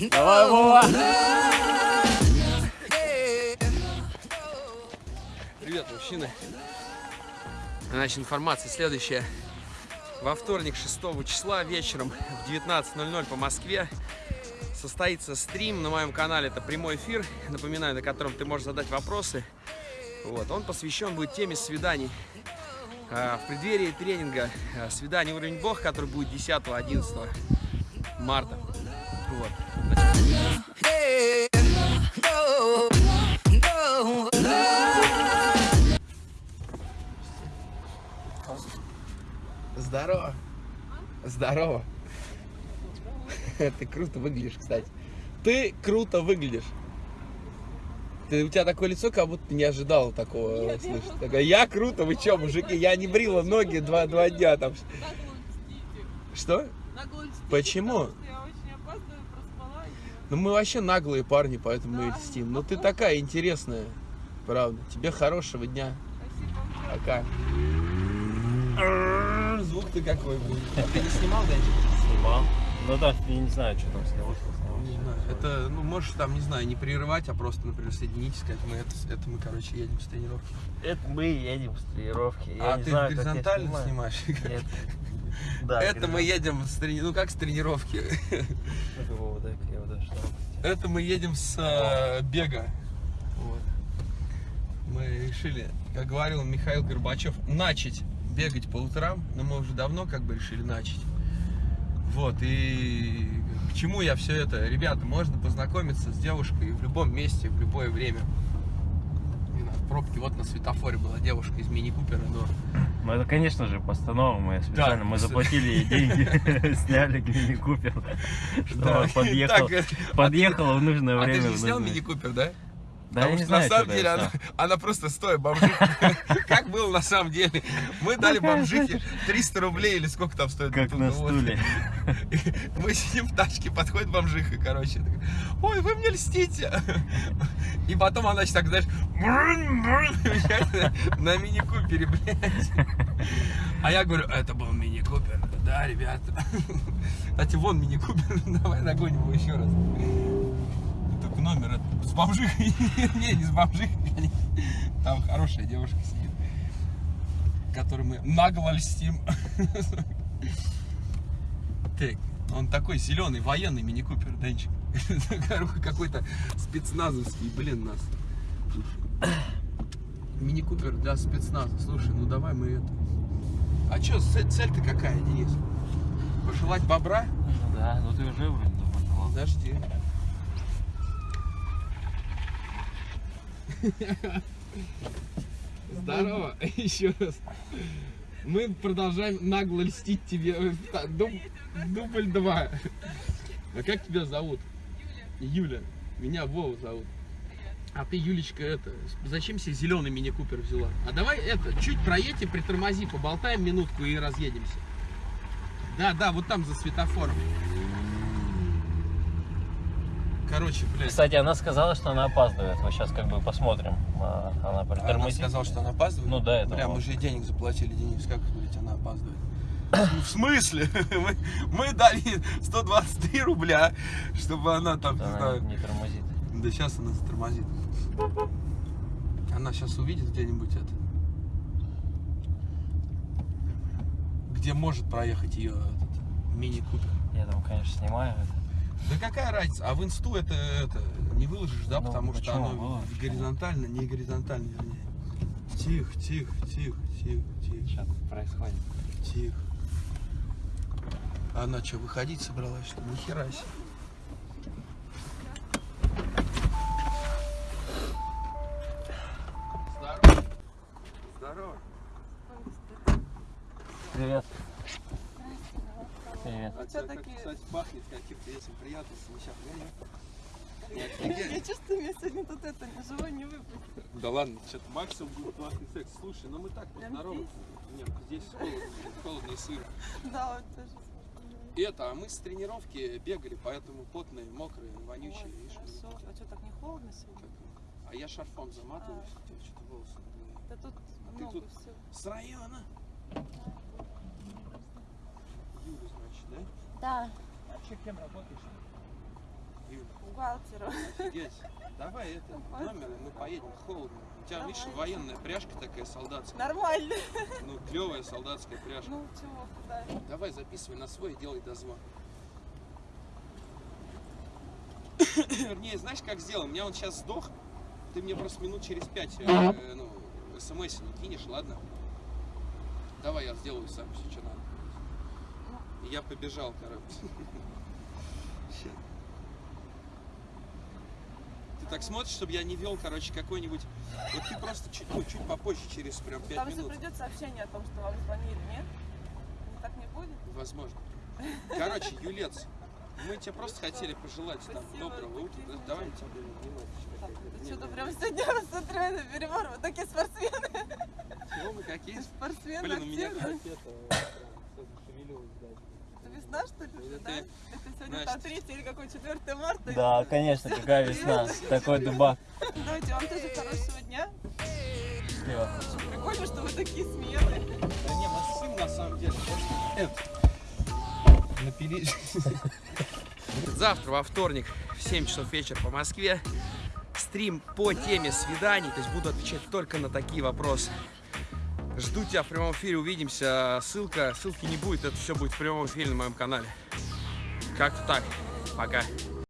Давай, Вова! Привет, мужчины. Значит, информация следующая. Во вторник, 6 числа, вечером в 19.00 по Москве состоится стрим на моем канале. Это прямой эфир, напоминаю, на котором ты можешь задать вопросы. Вот. Он посвящен будет теме свиданий. А, в преддверии тренинга а, «Свидание уровень Бог», который будет 10-11 марта. Вот. Здорово. Здорово. Ты круто выглядишь, кстати. Ты круто выглядишь. Ты, у тебя такое лицо, как будто ты не ожидал такого слышать. Такая, я круто, вы чё, мужики, я не брила ноги два, два дня там. Что? Почему? Ну мы вообще наглые парни, поэтому мы льстим. Ну ты такая интересная, правда. Тебе хорошего дня. Пока. Звук ты какой будет. А ты не снимал, Денчик? Снимал. Ну да, я не знаю, что там снялось. Не знаю. Это, ну, можешь там, не знаю, не прерывать, а просто, например, соединитесь, сказать, мы это, это мы, короче, едем с тренировки. Это мы едем с тренировки. Я а не ты знаю, горизонтально снимаешь? Нет. Да, Это мы едем с трени... ну как с тренировки. Это мы едем с э, бега. Вот. Мы решили, как говорил Михаил Горбачев, начать бегать по утрам, но мы уже давно как бы решили начать. Вот, и к чему я все это? Ребята, можно познакомиться с девушкой в любом месте, в любое время. Пробке, вот на светофоре была девушка из мини-купера, но Ну это, конечно же, постанова мы специально, мы с- заплатили ей деньги, сняли мини-купер, Да, он подъехал, подъехал в нужное а ты время. же снял мини-купер, да? Да, я Потому не что на знаю, самом что деле я она, она просто стоя бомжиха. Как было на самом деле? Мы дали бомжихе 300 рублей или сколько там стоит? Как на стуле. Мы сидим в тачке, подходит бомжиха, короче. Ой, вы мне льстите. И потом она так, знаешь, на мини-купере, блядь. А я говорю, это был мини-купер. Да, ребята. Кстати, вон мини-купер, давай нагоним его еще раз. Только номер с бомжихой. Не, не с бомжихой. Там хорошая девушка сидит, которой мы нагло льстим. Так, он такой зеленый, военный мини-купер, Денчик. Какой-то спецназовский, блин, нас. Мини-купер для спецназа. Слушай, ну давай мы это... А чё, цель- цель-то какая, Денис? Пожелать бобра? Ну Да, ну ты уже вроде пожелал. Подожди. Здорово, еще раз. Мы продолжаем нагло льстить тебе. Э, Дубль 2. А как тебя зовут? Юля. Меня Вова зовут. А ты, Юлечка, это, зачем себе зеленый мини-купер взяла? А давай это, чуть проедь и притормози, поболтаем минутку и разъедемся. Да, да, вот там за светофором. Короче, блядь. Кстати, она сказала, что она опаздывает. Мы сейчас как бы посмотрим. А, Она Она притормозит. сказала, что она опаздывает? Ну да, это вот. мы же денег заплатили, Денис, как, блядь, она опаздывает? В смысле? Мы, мы дали 123 рубля, чтобы она там, не Она знаю... не тормозит. Да сейчас она затормозит. Она сейчас увидит где-нибудь это. Где может проехать ее мини-купер. Я там, конечно, снимаю это. Да какая разница? А в инсту это, это не выложишь, да? Ну, потому что оно выложишь? горизонтально, не горизонтально, вернее. Тихо, тихо, тихо, тихо, тихо, Что происходит? тихо. Она что, выходить собралась, что ли? Нихера себе. Здорово. Здорово. Привет. А тебя, как, такие? кстати, пахнет каким-то этим приятным смещением. Я чувствую, меня сегодня тут это живой не выпустит. Да ладно, что-то максимум будет классный секс. Слушай, ну мы так Прям поздороваемся. Нет, здесь холодно, холодно и сыро. Да, вот тоже. И это, а мы с тренировки бегали, поэтому потные, мокрые, вонючие. Ой, видишь, хорошо. А что, так не холодно сегодня? как- А я шарфом заматываюсь, у тебя что-то волосы. Да тут ты много тут- всего. С района. Юля, да? Да. А что, кем работаешь? Юля, Бухгалтеру. офигеть. Давай это, номер, и мы поедем, холодно. У тебя, видишь, Давай. военная пряжка такая солдатская. Нормально. Ну, клевая солдатская пряжка. Ну чего, куда? Давай записывай на свой и делай дозвон. Вернее, знаешь, как сделаем? У меня он сейчас сдох. Ты мне просто минут через пять э, ну, смс не кинешь, ладно? Давай я сделаю сам все, что надо. Я побежал, короче. Ты так смотришь, чтобы я не вел, короче, какой-нибудь... Вот ты просто чуть, ну, чуть попозже, через прям пять Там же минут. придет сообщение о том, что вам звонили, нет? Так не будет? Возможно. Короче, Юлец, мы тебе просто хотели пожелать там доброго утра. Да, Давай мы тебе Так, ты что-то прям сегодня на перебор. Вы такие спортсмены. Чего мы какие? Спортсмены Блин, у меня активные. Да, Это весна, что ли? Это да? Это сегодня там 3 или какой 4 марта? конечно, какая весна. Такой дубак. Давайте вам тоже хорошего дня. Счастливо. Прикольно, что вы такие смелые. Да не, сын на самом деле. Напились. Завтра, во вторник, в 7 часов вечера по Москве, стрим по теме свиданий. То есть буду отвечать только на такие вопросы. Жду тебя в прямом эфире, увидимся. Ссылка, ссылки не будет, это все будет в прямом эфире на моем канале. Как-то так. Пока.